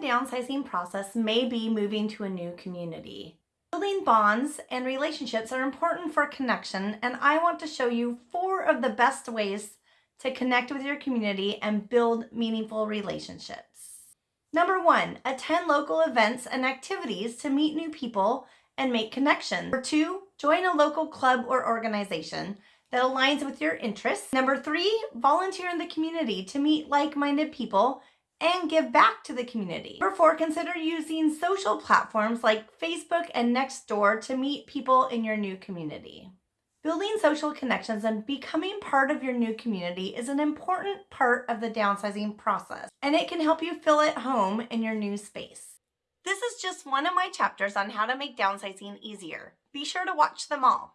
downsizing process may be moving to a new community. Building bonds and relationships are important for connection, and I want to show you four of the best ways to connect with your community and build meaningful relationships. Number one, attend local events and activities to meet new people and make connections. Number two, join a local club or organization that aligns with your interests. Number three, volunteer in the community to meet like-minded people and give back to the community. Number four, consider using social platforms like Facebook and Nextdoor to meet people in your new community. Building social connections and becoming part of your new community is an important part of the downsizing process, and it can help you feel at home in your new space. This is just one of my chapters on how to make downsizing easier. Be sure to watch them all.